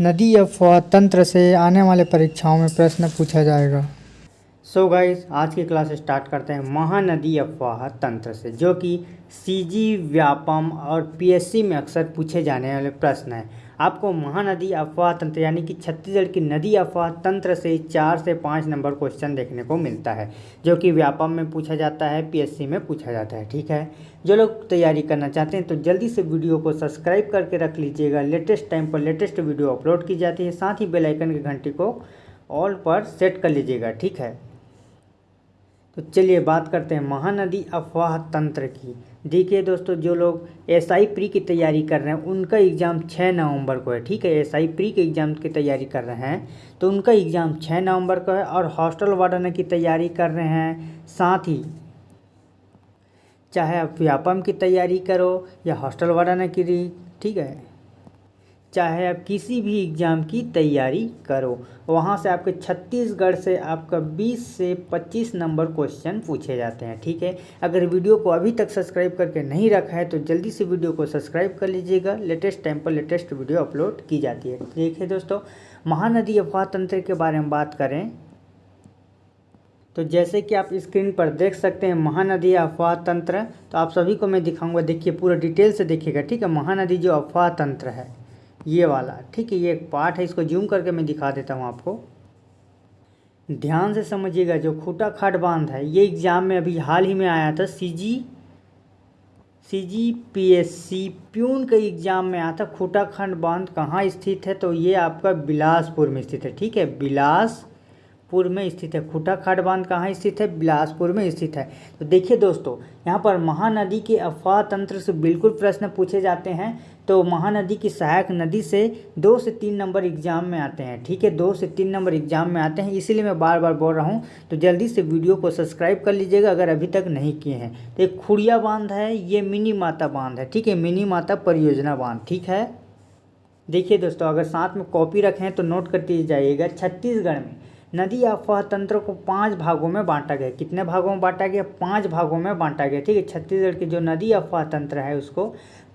नदी अफवाह तंत्र से आने वाले परीक्षाओं में प्रश्न पूछा जाएगा। सो so गाइस आज की क्लास स्टार्ट करते हैं महानदी अफवाह तंत्र से, जो कि सीजी व्यापम और पीएससी में अक्सर पूछे जाने वाले प्रश्न हैं। आपको महानदी अफवाह तंत्र, यानी कि छत्तीसगढ़ की नदी अफवाह तंत्र से चार से पाँच नंबर क्वेश्चन देखने को मिलता है, जो कि व्यापम में पूछा जाता है पीएससी में पूछा जाता है, ठीक है? जो लोग तैयारी करना चाहते हैं तो जल्दी से वीडियो को सब्सक्राइब करके रख लीजिएगा। लेटेस्ट टाइम पर लेटेस्ट वीडियो अपलोड की जाती है, साथ ही बेलाइकन की घंटी को ऑल पर सेट कर लीजिएगा, ठीक है? तो चलिए बात करते हैं महानदी अफवाह तंत्र की। देखिए दोस्तों, जो लोग एस आई प्री की तैयारी कर रहे हैं, उनका एग्ज़ाम छः नवंबर को है, ठीक है? एस आई प्री के एग्ज़ाम की तैयारी कर रहे हैं तो उनका एग्ज़ाम छः नवंबर को है और हॉस्टल वार्डन की तैयारी कर रहे हैं साथ ही। चाहे आप व्यापम की तैयारी करो या हॉस्टल वार्डन की ठीक है? चाहे आप किसी भी एग्ज़ाम की तैयारी करो। वहाँ से आपके छत्तीसगढ़ से आपका 20 से 25 नंबर क्वेश्चन पूछे जाते हैं, ठीक है? अगर वीडियो को अभी तक सब्सक्राइब करके नहीं रखा है तो जल्दी से वीडियो को सब्सक्राइब कर लीजिएगा। लेटेस्ट टाइम पर लेटेस्ट वीडियो अपलोड की जाती है। देखिए दोस्तों, महानदी अफवाह तंत्र के बारे में बात करें तो जैसे कि आप स्क्रीन पर देख सकते हैं महानदी अफवाह तंत्र। तो आप सभी को मैं दिखाऊँगा, देखिए पूरा डिटेल से देखिएगा, ठीक है? महानदी जो अफवाह तंत्र है ये वाला, ठीक है, ये एक पार्ट है, इसको जूम करके मैं दिखा देता हूँ आपको। ध्यान से समझिएगा, जो खूटा खाट बाँध है, ये एग्ज़ाम में अभी हाल ही में आया था C G C G P S C peon के एग्ज़ाम में आया था, खूटा खंड बाँध कहाँ स्थित है तो ये आपका बिलासपुर में स्थित है, ठीक है, बिलास बिलासपुर में स्थित है। खूटा खाट बाँध कहाँ स्थित है? बिलासपुर में स्थित है। तो देखिए दोस्तों, यहाँ पर महानदी के अफवाह तंत्र से बिल्कुल प्रश्न पूछे जाते हैं। तो महानदी की सहायक नदी से दो से तीन नंबर एग्ज़ाम में आते हैं। ठीक है, दो से तीन नंबर एग्ज़ाम में आते हैं। इसीलिए मैं बार बार बोल रहा हूँ तो जल्दी से वीडियो को सब्सक्राइब कर लीजिएगा, अगर अभी तक नहीं किए हैं। तो एक खुड़िया बाँध है, ये मिनी माता बाँध है। ठीक है, मिनी माता परियोजना बाँध। ठीक है? देखिए दोस्तों, अगर साथ में कॉपी रखें तो नोट करते जाइएगा। छत्तीसगढ़ में नदी अफवाह तंत्र को पाँच भागों में बांटा गया। कितने भागों में बांटा गया? पाँच भागों में बांटा गया, ठीक है? छत्तीसगढ़ की जो नदी अफवाह तंत्र है, उसको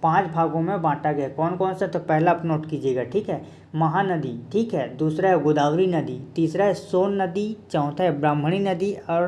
पाँच भागों में बांटा गया। कौन कौन सा? तो पहला आप नोट कीजिएगा, ठीक है? महानदी, ठीक है? दूसरा है गोदावरी नदी, तीसरा है सोन नदी, चौथा है ब्राह्मणी नदी और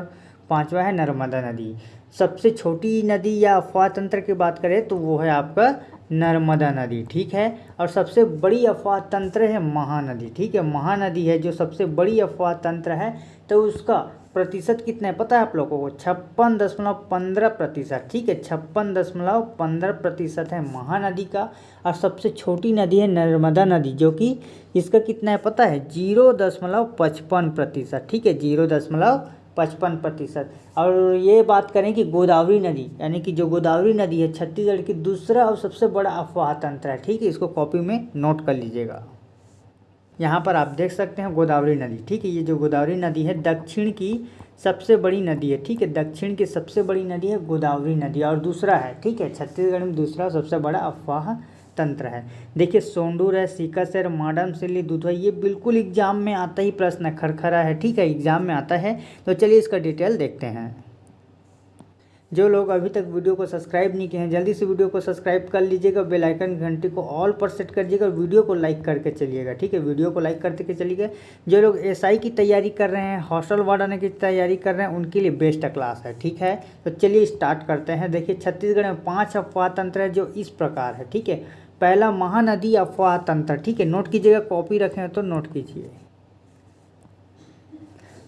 पांचवा है नर्मदा नदी। सबसे छोटी नदी या अफवाह तंत्र की बात करें तो वो है आपका नर्मदा नदी, ठीक है? और सबसे बड़ी अफवाह तंत्र है महानदी, ठीक है? महानदी है जो सबसे बड़ी अफवाह तंत्र है तो उसका प्रतिशत कितना है पता है आप लोगों को? छप्पन दशमलव पंद्रह प्रतिशत, ठीक है? छप्पन दशमलव पंद्रह प्रतिशत है महानदी का, और सबसे छोटी नदी है नर्मदा नदी, जो कि इसका कितना है पता है? ज़ीरो दशमलव पचपन प्रतिशत, ठीक है? ज़ीरो दशमलव पचपन प्रतिशत। और ये बात करें कि गोदावरी नदी, यानी कि जो गोदावरी नदी है, छत्तीसगढ़ की दूसरा और सबसे बड़ा अफवाह तंत्र है, ठीक है? इसको कॉपी में नोट कर लीजिएगा। यहाँ पर आप देख सकते हैं गोदावरी नदी, ठीक है? ये जो गोदावरी नदी है, दक्षिण की सबसे बड़ी नदी है, ठीक है? दक्षिण की सबसे बड़ी नदी है गोदावरी नदी, और दूसरा है, ठीक है? छत्तीसगढ़ में दूसरा सबसे बड़ा अफवाह तंत्र है। देखिए सोंडूर है, सीकस है, माडम, सिल्ली, दूधवा, ये बिल्कुल एग्ज़ाम में आता ही प्रश्न है, खरखरा है, ठीक है, एग्ज़ाम में आता है। तो चलिए इसका डिटेल देखते हैं। जो लोग अभी तक वीडियो को सब्सक्राइब नहीं किए हैं, जल्दी से वीडियो को सब्सक्राइब कर लीजिएगा, बेल आइकन घंटी को ऑल पर सेट कर दीजिएगा वीडियो को लाइक करके चलिएगा, ठीक है? वीडियो को लाइक करते के चलिएगा। जो लोग एसआई की तैयारी कर रहे हैं, हॉस्टल वार्डन की तैयारी कर रहे हैं, उनके लिए बेस्ट क्लास है, ठीक है? तो चलिए स्टार्ट करते हैं। देखिए, छत्तीसगढ़ में पाँच अफवाह तंत्र है जो इस प्रकार है, ठीक है? पहला महानदी अफवाह तंत्र, ठीक है, नोट कीजिएगा, कॉपी रखें तो नोट कीजिए।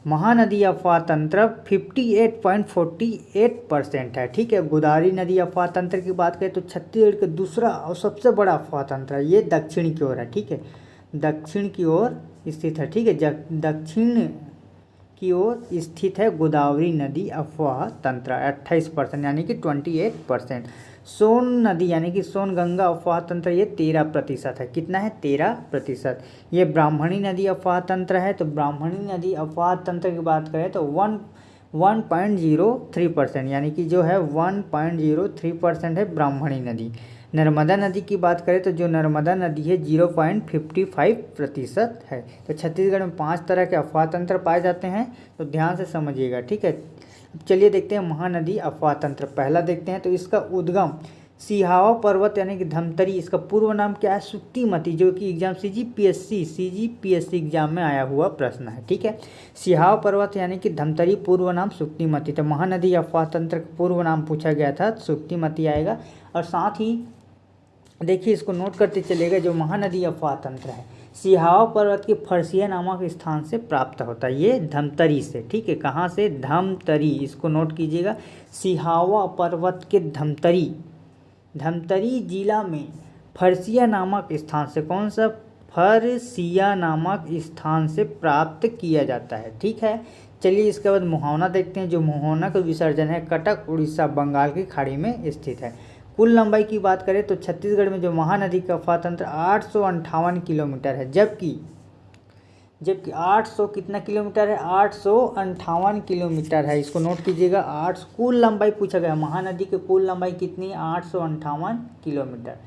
महानदी अफवाह तंत्र 58.48 परसेंट है, ठीक है, गोदावरी नदी अफवाह तंत्र की बात करें तो छत्तीसगढ़ का दूसरा और सबसे बड़ा अफवाह तंत्र है, ये दक्षिण की ओर है, ठीक है, दक्षिण की ओर स्थित है, ठीक है दक्षिण की ओर स्थित है गोदावरी नदी अफवाह तंत्र, अट्ठाईस परसेंट यानी कि ट्वेंटी एट परसेंट सोन नदी, यानी कि सोन गंगा अफवाह तंत्र, ये तेरह प्रतिशत है। कितना है? तेरह प्रतिशत। ये ब्राह्मणी नदी अफवाह तंत्र है तो ब्राह्मणी नदी अफवाह तंत्र की बात करें तो one one point zero three percent, यानी कि जो है one point zero three percent है ब्राह्मणी नदी। नर्मदा नदी की बात करें तो जो नर्मदा नदी है, ज़ीरो पॉइंट फिफ्टी फाइव प्रतिशत है। तो छत्तीसगढ़ में पाँच तरह के अफवाह तंत्र पाए जाते हैं तो ध्यान से समझिएगा, ठीक है? चलिए देखते हैं महानदी अफवाह तंत्र। पहला देखते हैं तो इसका उद्गम। सिहावा पर्वत यानी कि धमतरी, इसका पूर्व नाम क्या है? सुक्तिमती, जो कि exam C G P S C C G P S C exam में आया हुआ प्रश्न है, ठीक है? सिहावा पर्वत यानी कि धमतरी, पूर्व नाम सुक्तिमती। तो महानदी अफवाह तंत्र का पूर्व नाम पूछा गया था, सुक्तिमती आएगा। और साथ ही देखिए इसको नोट करते चलेगा जो महानदी अफवाह तंत्र है। सिहावा पर्वत के फरसिया नामक स्थान से प्राप्त होता है। ये धमतरी से, ठीक है? कहाँ से? धमतरी। इसको नोट कीजिएगा। सिहावा पर्वत के धमतरी। धमतरी जिला में फरसिया नामक स्थान से कौन सा? फरसिया नामक स्थान से प्राप्त किया जाता है, ठीक है? चलिए इसके बाद मुहावना देखते हैं। जो मुहावना का विसर्जन है, कटक, उड़ीसा, बंगाल की खाड़ी में स्थित है। कुल लंबाई की बात करें तो छत्तीसगढ़ में जो महानदी का फातंत्र आठ किलोमीटर है, जबकि जबकि 800 कितना किलोमीटर है? आठ किलोमीटर है। इसको नोट कीजिएगा, आठ कुल लंबाई पूछा गया। महानदी की कुल लंबाई कितनी आठ किलोमीटर।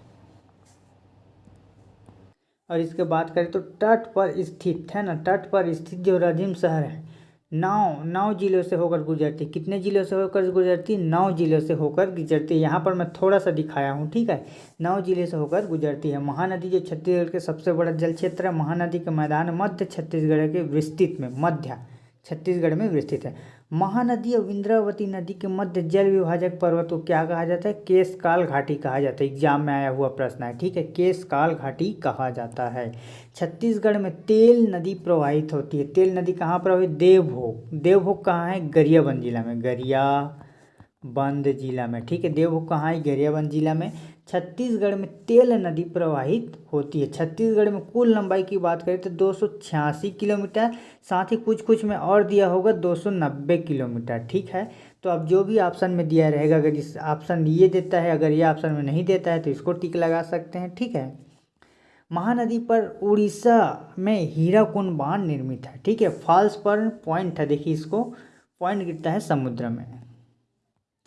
और इसके बात करें तो तट पर स्थित, है ना? तट पर स्थित जो रजिम शहर है नौ नौ जिलों से होकर गुजरती। कितने जिलों से होकर गुजरती? नौ जिलों से होकर गुजरती। यहाँ पर मैं थोड़ा सा दिखाया हूँ, ठीक है? नौ ज़िले से होकर गुजरती है। महानदी जो छत्तीसगढ़ के सबसे बड़ा जल क्षेत्र है। महानदी के मैदान मध्य छत्तीसगढ़ के विस्तृत में, मध्य। छत्तीसगढ़ में विस्तृत है। महानदी और इंद्रावती नदी के मध्य जल विभाजक पर्वत को क्या कहा जाता है? केशकाल घाटी कहा जाता है। एग्ज़ाम में आया हुआ प्रश्न है, ठीक है? केशकाल घाटी कहा जाता है। छत्तीसगढ़ में तेल नदी प्रवाहित होती है। तेल नदी कहाँ प्रवाहित? देवभोग। देवभोग कहाँ है? गरियाबंद जिला में। गरियाबंद जिला में, ठीक है? देवभोग कहाँ है? गरियाबंद जिला में। छत्तीसगढ़ में तेल नदी प्रवाहित होती है। छत्तीसगढ़ में कुल लंबाई की बात करें तो दो सौ छियासी किलोमीटर, साथ ही कुछ कुछ में और दिया होगा 290 किलोमीटर, ठीक है? तो अब जो भी ऑप्शन में दिया रहेगा, अगर इस ऑप्शन ये देता है, अगर ये ऑप्शन में नहीं देता है तो इसको टिक लगा सकते हैं, ठीक है? महानदी पर उड़ीसा में हीराकुंड बाँध निर्मित है, ठीक है? फॉल्स पर पॉइंट है, देखिए इसको पॉइंट गिरता है समुद्र में।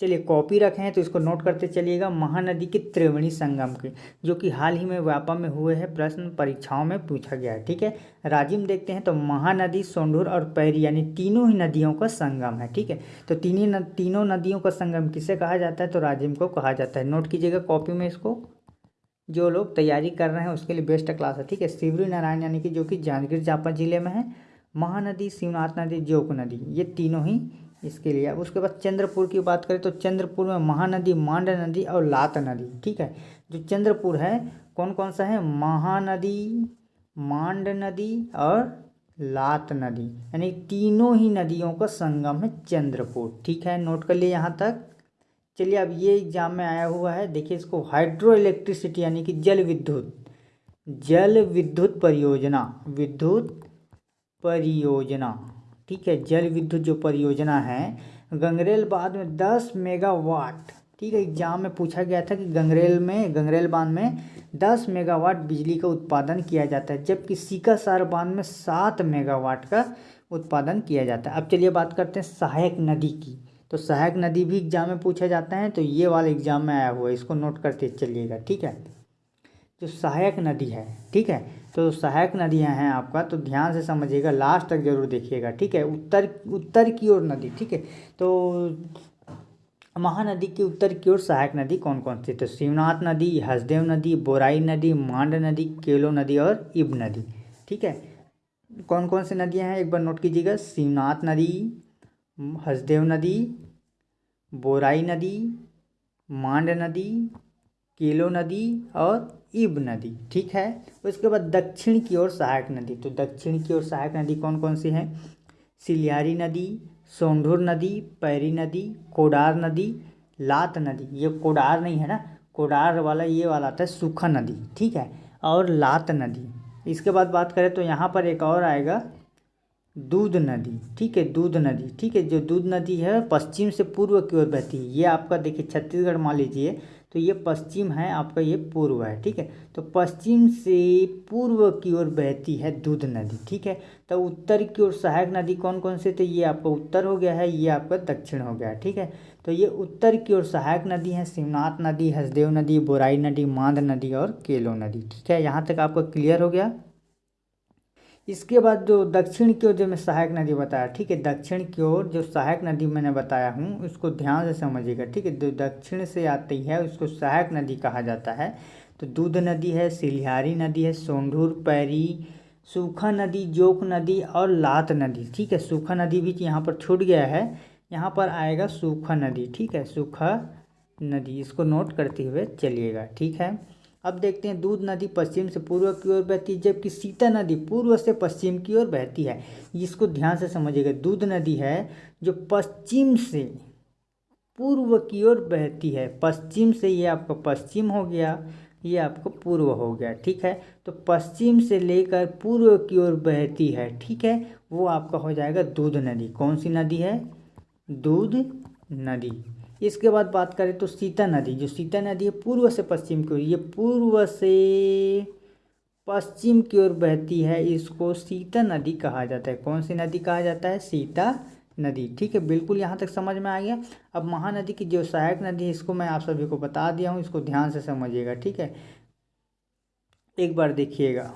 चलिए कॉपी रखे हैं तो इसको नोट करते चलिएगा महानदी के त्रिवेणी संगम के जो कि हाल ही में व्यापा में हुए हैं प्रश्न परीक्षाओं में पूछा गया है ठीक है? राजिम देखते हैं तो महानदी सोंढूर और पैरी यानी तीनों ही नदियों का संगम है ठीक है? तो तीनों न, तीनों नदियों का संगम किसे कहा जाता है? तो राजिम को कहा जाता है। नोट कीजिएगा कॉपी में इसको। जो लोग तैयारी कर रहे हैं उसके लिए बेस्ट क्लास है ठीक है? शिवरी नारायण यानी कि जो कि जांजगीर चांपा ज़िले में है महानदी शिवनाथ नदी जोक नदी ये तीनों ही इसके लिए। अब उसके बाद चंद्रपुर की बात करें तो चंद्रपुर में महानदी, मांड नदी और लात नदी, ठीक है? जो चंद्रपुर है कौन कौन सा है? महानदी, मांड नदी और लात नदी। यानी तीनों ही नदियों का संगम है चंद्रपुर, ठीक है? नोट कर लिए यहाँ तक। चलिए, अब ये एग्ज़ाम में आया हुआ है। देखिए इसको हाइड्रो इलेक्ट्रिसिटी यानी कि जल विद्युत जल विद्युत परियोजना विद्युत परियोजना। ठीक है, जल विद्युत जो परियोजना है, गंगरेल बाँध में दस मेगावाट, ठीक है, एग्ज़ाम में पूछा गया था कि गंगरेल में, गंगरेल बाँध में दस मेगावाट बिजली का उत्पादन किया जाता है, जबकि सीकासार बाँध में सात मेगावाट का उत्पादन किया जाता है। अब चलिए बात करते हैं सहायक नदी की। तो सहायक नदी भी एग्ज़ाम में पूछा जाता है तो ये वाला एग्ज़ाम में आया हुआ है, इसको नोट करते चलिएगा, ठीक है? जो सहायक नदी है, ठीक है तो सहायक नदियाँ हैं आपका तो ध्यान से समझिएगा लास्ट तक ज़रूर देखिएगा, ठीक है? उत्तर उत्तर की ओर नदी, ठीक है? तो महानदी के उत्तर की ओर सहायक नदी कौन कौन सी? तो शिवनाथ नदी, हसदेव नदी, बोराई नदी, मांड नदी, केलो नदी और इब नदी, ठीक है? कौन कौन सी नदियाँ हैं? एक बार नोट कीजिएगा, शिवनाथ नदी, हसदेव नदी, बोराई नदी, मांड नदी, केलो नदी और इब नदी, ठीक है? उसके बाद दक्षिण की ओर सहायक नदी। तो दक्षिण की ओर सहायक नदी कौन कौन सी है? सिलियारी नदी, सोंढूर नदी, पैरी नदी, कोडार नदी, लात नदी। ये कोडार नहीं है ना? कोडार वाला, ये वाला आता है सूखा नदी, ठीक है? और लात नदी। इसके बाद बात करें तो यहाँ पर एक और आएगा दूध नदी, ठीक है? दूध नदी, ठीक है? जो दूध नदी है पश्चिम से पूर्व की ओर बहती है। ये आपका देखिए, छत्तीसगढ़ मान लीजिए तो ये पश्चिम है, आपका ये पूर्व है, ठीक है? तो पश्चिम से पूर्व की ओर बहती है दूध नदी, ठीक है? तो उत्तर की ओर सहायक नदी कौन कौन से तो ये आपका उत्तर हो गया है, ये आपका दक्षिण हो गया, ठीक है? तो ये उत्तर की ओर सहायक नदी है, शिवनाथ नदी, हसदेव नदी, बोराई नदी, मांद नदी और केलो नदी, ठीक है? यहाँ तक आपका क्लियर हो गया? इसके बाद जो दक्षिण की ओर जो मैं सहायक नदी बताया, ठीक है, दक्षिण की ओर जो सहायक नदी मैंने बताया हूँ, उसको ध्यान से समझिएगा, ठीक है, जो दक्षिण से आती है, उसको सहायक नदी कहा जाता है। तो दूध नदी है, सिलिहारी नदी है, सोंढूर, पैरी, सूखा नदी, जोक नदी और लात नदी, ठीक है, सूखा नदी भी यहाँ पर छूट गया है, यहाँ पर आएगा सूखा नदी, ठीक है, सूखा नदी, इसको नोट करते हुए चलिएगा, ठीक है। अब देखते हैं, दूध नदी पश्चिम से पूर्व की ओर बहती है, जबकि सीता नदी पूर्व से पश्चिम की ओर बहती है। इसको ध्यान से समझिएगा, दूध नदी है जो पश्चिम से पूर्व की ओर बहती है। पश्चिम से ये आपका पश्चिम हो गया, ये आपको पूर्व हो गया, ठीक है? तो पश्चिम से लेकर पूर्व की ओर बहती है, ठीक है? वो आपका हो जाएगा दूध नदी। कौन सी नदी है? दूध नदी। इसके बाद बात करें तो सीता नदी, जो सीता नदी है, पूर्व से पश्चिम की ओर, ये पूर्व से पश्चिम की ओर बहती है, इसको सीता नदी कहा जाता है। कौन सी नदी कहा जाता है? सीता नदी। ठीक है, बिल्कुल यहाँ तक समझ में आ गया। अब महानदी की जो सहायक नदी है, इसको मैं आप सभी को बता दिया हूँ, इसको ध्यान से समझिएगा, ठीक है? एक बार देखिएगा।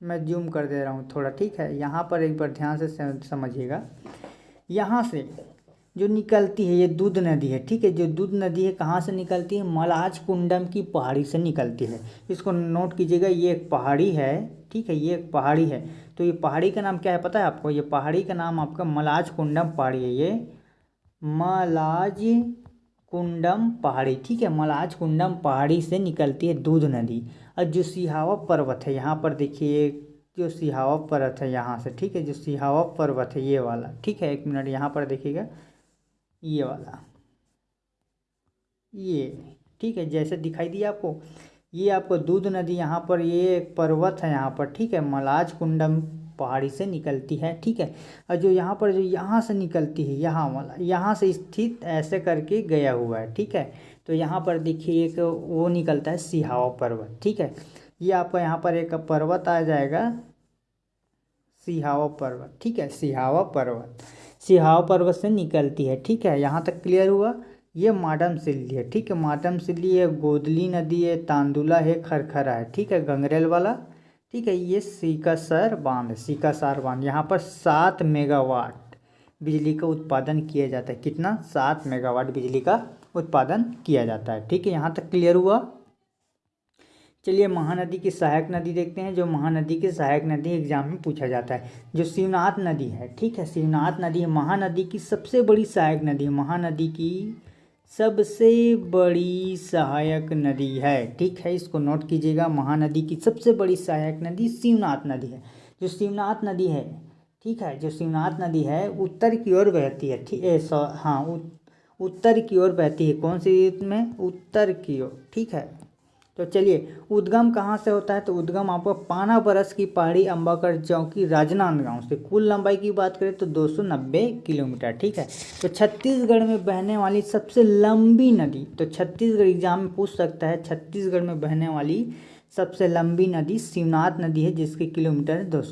मैं जूम कर दे रहा हूँ थोड़ा, ठीक है? यहाँ पर एक बार ध्यान से समझिएगा। यहाँ से जो निकलती है, ये दूध नदी है, ठीक है? जो दूध नदी है, कहाँ से निकलती है? मलाज कुंडम की पहाड़ी से निकलती है। इसको नोट कीजिएगा, ये एक पहाड़ी है, ठीक है? ये एक पहाड़ी है। तो ये पहाड़ी का नाम क्या है पता है आपको? ये पहाड़ी का नाम आपका मलाज कुंडम पहाड़ी है, ये मलाज कुंडम पहाड़ी, ठीक है? मलाज कुंडम पहाड़ी से निकलती है दूध नदी। और जो सिहावा पर्वत है, यहाँ पर देखिए जो सिहावा पर्वत है, यहाँ से, ठीक है? जो सिहावा पर्वत है, ये वाला, ठीक है? एक मिनट, यहाँ पर देखिएगा। ये वाला। ये ठीक है, जैसे दिखाई दिया आपको, ये आपको दूध नदी, यहाँ पर ये एक पर्वत है, यहाँ पर, ठीक है मलाज कुंडम पहाड़ी से निकलती है, ठीक है। और जो यहाँ पर जो यहाँ से निकलती है, यहाँ वाला, यहाँ से स्थित ऐसे करके गया हुआ है, ठीक है। तो यहाँ पर देखिए, एक वो निकलता है सिहावा पर्वत, ठीक है। ये आपका यहाँ पर एक पर्वत आ जाएगा सिहावा पर्वत, ठीक है सिहावा पर्वत। सिहाव पर्वत से निकलती है। ठीक है, यहाँ तक क्लियर हुआ? ये माडम सिल्ली है। ठीक है, माडम सिल्ली है, गोदली नदी है, तांदुला है, खरखरा है। ठीक है, गंगरेल वाला? ठीक है, ये सीकासर बाँध है, सीकासार बाँध। यहाँ पर सात मेगावाट बिजली का उत्पादन किया जाता है। कितना? सात मेगावाट बिजली का उत्पादन किया जाता है। ठीक है, यहाँ तक क्लियर हुआ? चलिए महानदी की सहायक नदी देखते हैं, जो महानदी की सहायक नदी एग्ज़ाम में पूछा जाता है, जो शिवनाथ नदी है, ठीक है? शिवनाथ नदी है, महानदी की सबसे बड़ी सहायक नदी महानदी की सबसे बड़ी सहायक नदी है, ठीक है? इसको नोट कीजिएगा, महानदी की सबसे बड़ी सहायक नदी शिवनाथ नदी है। जो शिवनाथ नदी है, ठीक है? जो शिवनाथ नदी है, उत्तर की ओर बहती है, ठीक है हाँ उत्तर की ओर बहती है, कौन सी में? उत्तर की ओर, ठीक है? तो चलिए, उद्गम कहाँ से होता है? तो उद्गम आपको पाना बरस की पहाड़ी अम्बाकर चौकी राजनांदगांव से। कुल लंबाई की बात करें तो 290 किलोमीटर, ठीक है? तो छत्तीसगढ़ में बहने वाली सबसे लंबी नदी तो छत्तीसगढ़ एग्ज़ाम में पूछ सकता है, छत्तीसगढ़ में बहने वाली सबसे लंबी नदी शिवनाथ नदी है, जिसके किलोमीटर है दो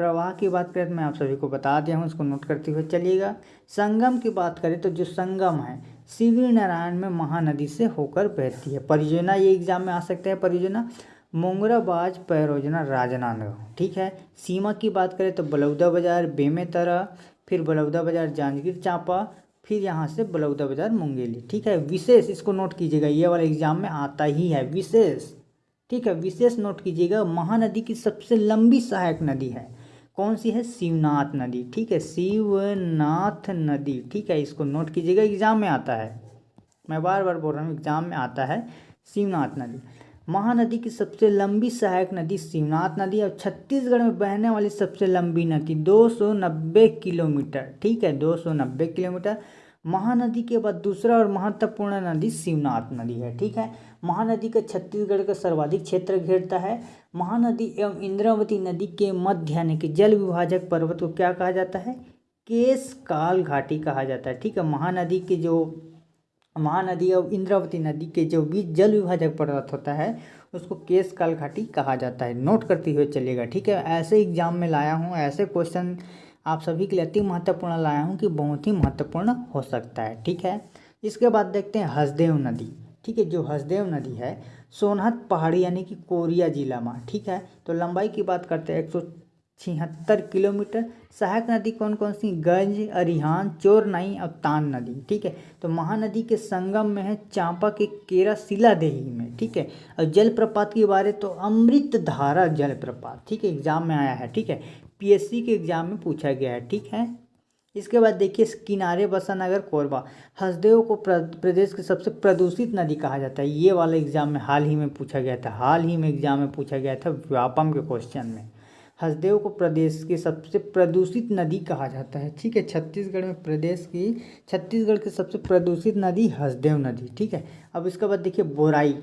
प्रवाह की बात करें तो मैं आप सभी को बता दिया हूँ उसको नोट करते हुए चलिएगा। संगम की बात करें तो जो संगम है शिविर नारायण में महानदी से होकर बहती है। परियोजना, ये एग्ज़ाम में आ सकते हैं परियोजना। मोंगराबाज परियोजना राजनांदगांव, ठीक है? सीमा की बात करें तो बलौदा बाज़ार, बेमेतरा, फिर बलौदा बाज़ार, जांजगीर चांपा, फिर यहाँ से बलौदा बाज़ार, मुंगेली, ठीक है? विशेष इसको नोट कीजिएगा, ये वाला एग्ज़ाम में आता ही है, विशेष, ठीक है? विशेष नोट कीजिएगा, महानदी की सबसे लंबी सहायक नदी है। कौन सी है? शिवनाथ नदी। ठीक है, शिवनाथ नदी। ठीक है, इसको नोट कीजिएगा एग्ज़ाम में आता है। मैं बार बार बोल रहा हूँ एग्ज़ाम में आता है शिवनाथ नदी। महानदी की सबसे लंबी सहायक नदी शिवनाथ नदी और छत्तीसगढ़ में बहने वाली सबसे लंबी नदी 290 किलोमीटर। ठीक है 290 किलोमीटर। महानदी के बाद दूसरा और महत्वपूर्ण नदी शिवनाथ नदी है। ठीक है, महानदी का छत्तीसगढ़ का सर्वाधिक क्षेत्र घेरता है। महानदी एवं इंद्रावती नदी के मध्य, यानी कि जल विभाजक पर्वत को क्या कहा जाता है? केस काल घाटी कहा जाता है। ठीक है, महानदी के जो, महानदी और इंद्रावती नदी के जो बीच जल विभाजक पर्वत होता है, उसको केस काल घाटी कहा जाता है। नोट करते हुए चलेगा ठीक है? ऐसे एग्ज़ाम में लाया हूँ, ऐसे क्वेश्चन आप सभी के लिए अति महत्वपूर्ण लाया हूँ कि बहुत ही महत्वपूर्ण हो सकता है। ठीक है? इसके बाद देखते हैं हसदेव नदी। ठीक है, जो हसदेव नदी है सोनहत पहाड़ी यानी कि कोरिया जिला में, ठीक है? तो लंबाई की बात करते हैं, एक सौ छिहत्तर किलोमीटर। सहायक नदी कौन कौन सी? गंज, अरिहान, चोरनाई और तान नदी, ठीक है? तो महानदी के संगम में है चांपा के केरा शिला देही में, ठीक है? और जलप्रपात के बारे तो अमृत धारा जलप्रपात, ठीक है? एग्ज़ाम में आया है, ठीक है? पीएससी के एग्ज़ाम में पूछा गया है, ठीक है? इसके बाद देखिए, किनारे बसा नगर कोरबा। हसदेव को प्रदेश की सबसे प्रदूषित नदी कहा जाता है। ये वाला एग्ज़ाम में हाल ही में पूछा गया था। हाल ही में एग्ज़ाम में पूछा गया था व्यापम के क्वेश्चन में। हसदेव को प्रदेश की सबसे प्रदूषित नदी कहा जाता है। ठीक है, छत्तीसगढ़ में प्रदेश की, छत्तीसगढ़ की सबसे प्रदूषित नदी हसदेव नदी। ठीक है, अब इसके बाद देखिए बोराई।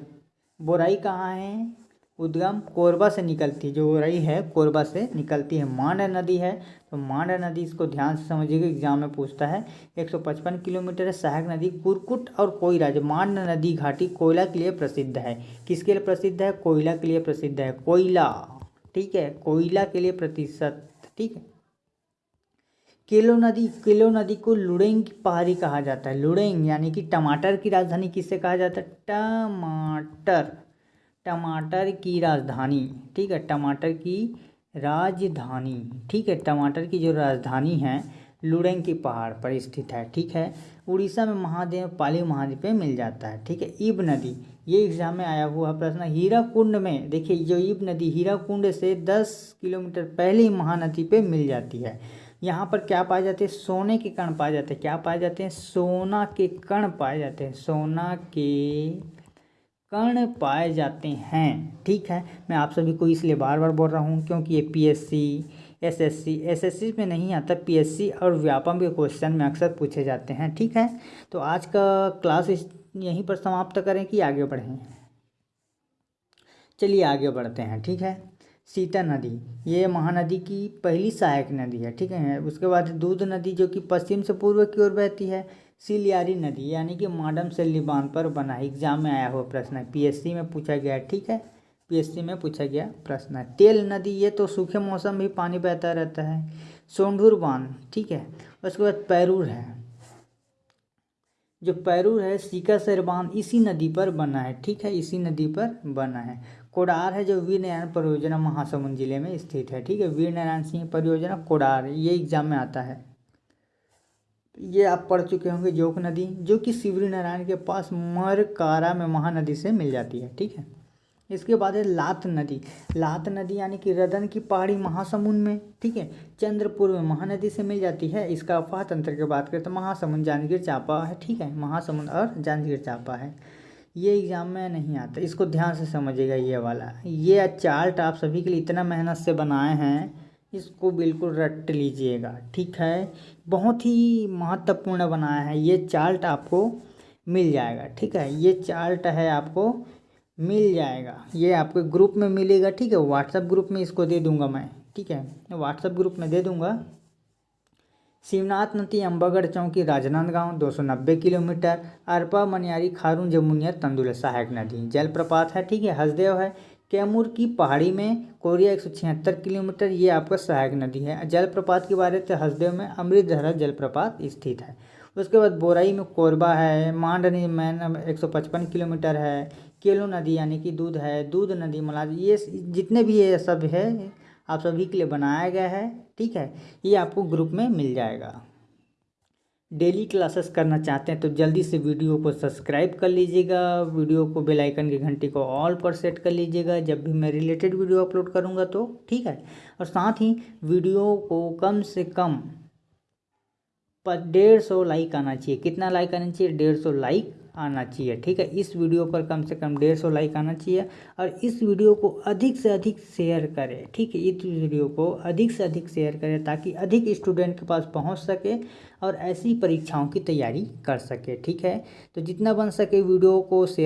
बोराई कहाँ है? उद्गम कोरबा से निकलती, जो रही है, कोरबा से निकलती है। मांड नदी है तो मांड नदी इसको ध्यान से समझिएगा एग्ज़ाम में पूछता है 155 किलोमीटर है सहायक नदी, कुरकुट और कोयला, जो मांड नदी घाटी कोयला के लिए प्रसिद्ध है। किसके लिए प्रसिद्ध है? कोयला के लिए प्रसिद्ध है। कोयला, ठीक है, कोयला के लिए प्रतिशत, ठीक है। केलो नदी केलो नदी को लुड़ेंग की पहाड़ी कहा जाता है। लुड़ेंग यानी कि टमाटर की राजधानी किससे कहा जाता है? टमाटर। टमाटर की राजधानी, ठीक है, टमाटर की राजधानी, ठीक है, टमाटर की जो राजधानी है, लुड़ेंग की पहाड़ पर स्थित है, ठीक है, उड़ीसा में महादेव, पाली महाद्वीप में मिल जाता है, ठीक है इब नदी, ये एग्ज़ाम में आया हुआ प्रश्न हीरा कुंड में, देखिए, जो इब नदी हीरा कुंड से 10 किलोमीटर पहले ही महानदी पे मिल जाती है, यहाँ पर क्या पाए जाते हैं, सोने के कण पाए जाते हैं, क्या पाए जाते हैं, सोना के कण पाए जाते हैं, सोना के कण पाए जाते हैं, ठीक है? मैं आप सभी को इसलिए बार बार बोल रहा हूँ क्योंकि ये पीएससी एसएससी एसएससी में नहीं आता पीएससी और व्यापम के क्वेश्चन में अक्सर पूछे जाते हैं, ठीक है? तो आज का क्लास यहीं पर समाप्त करें कि आगे बढ़ें। चलिए आगे बढ़ते हैं, ठीक है? सीता नदी, ये महानदी की पहली सहायक नदी है, ठीक है? उसके बाद दूध नदी जो कि पश्चिम से पूर्व की ओर बहती है सिलियारी नदी, यानी कि माडम से लिबान पर बना एग्ज़ाम में आया हुआ प्रश्न है। पीएससी में पूछा गया, ठीक है? पीएससी में पूछा गया प्रश्न है। तेल नदी, ये तो सूखे मौसम भी पानी बहता रहता है। सोंढूर बाँध ठीक है? उसके बाद पैरूर है। जो पैरूर है, सीका सर बाँध इसी नदी पर बना है, ठीक है? इसी नदी पर बना है। कोडार है, जो वीर नारायण परियोजना महासमुंद ज़िले में स्थित है, ठीक है? वीर नारायण सिंह परियोजना कोडार, ये एग्ज़ाम में आता है। ये आप पढ़ चुके होंगे जोक नदी, जो कि शिवरी नारायण के पास मरकारा में महानदी से मिल जाती है, ठीक है? इसके बाद है लात नदी। लात नदी यानी कि रदन की पहाड़ी महासमुंद में, ठीक है? चंद्रपुर में महानदी से मिल जाती है। इसका अफवाह तंत्र की बात करें तो महासमुंद जांजगीर चांपा है, ठीक है? महासमुंद और जांजगीर चांपा है। ये एग्ज़ाम में नहीं आता। इसको ध्यान से समझिएगा ये वाला। ये चार्ट आप सभी के लिए इतना मेहनत से बनाए हैं इसको बिल्कुल रट लीजिएगा, ठीक है? बहुत ही महत्वपूर्ण बनाया है, ये चार्ट आपको मिल जाएगा, ठीक है? ये चार्ट है आपको मिल जाएगा, ये आपके ग्रुप में मिलेगा, ठीक है? व्हाट्सएप ग्रुप में इसको दे दूँगा मैं, ठीक है? व्हाट्सएप ग्रुप में दे दूँगा। शिवनाथ नदी अम्बागढ़ चौकी, राजनांदगांव 290 किलोमीटर, अरपा मनियारी खारून, जमुनिया तंदुल सहायक नदी, जलप्रपात है, ठीक है? हसदेव है कैमूर की पहाड़ी में कोरिया एक सौ छिहत्तर किलोमीटर, ये आपका सहायक नदी है। जलप्रपात के बारे में हसदेव में अमृत अमृतधरा जलप्रपात स्थित है। उसके बाद बोराई में कोरबा है, मांडनी मैन 155 किलोमीटर है, केलो नदी यानी कि दूध है, दूध नदी मलाज ये जितने भी ये सब है, आप सभी के लिए बनाया गया है, ठीक है? ये आपको ग्रुप में मिल जाएगा। डेली क्लासेस करना चाहते हैं तो जल्दी से वीडियो को सब्सक्राइब कर लीजिएगा, वीडियो को बेल आइकन की घंटी को ऑल पर सेट कर लीजिएगा, जब भी मैं रिलेटेड वीडियो अपलोड करूँगा तो ठीक है? और साथ ही वीडियो को कम से कम पर डेढ़ सौ लाइक आना चाहिए। कितना लाइक आना चाहिए? डेढ़ सौ लाइक आना चाहिए, ठीक है? इस वीडियो पर कम से कम डेढ़ सौ लाइक आना चाहिए और इस वीडियो को अधिक से अधिक शेयर करें, ठीक है? इस वीडियो को अधिक से अधिक शेयर करें ताकि अधिक स्टूडेंट के पास पहुँच सके और ऐसी परीक्षाओं की तैयारी कर सके, ठीक है? तो जितना बन सके वीडियो को शेयर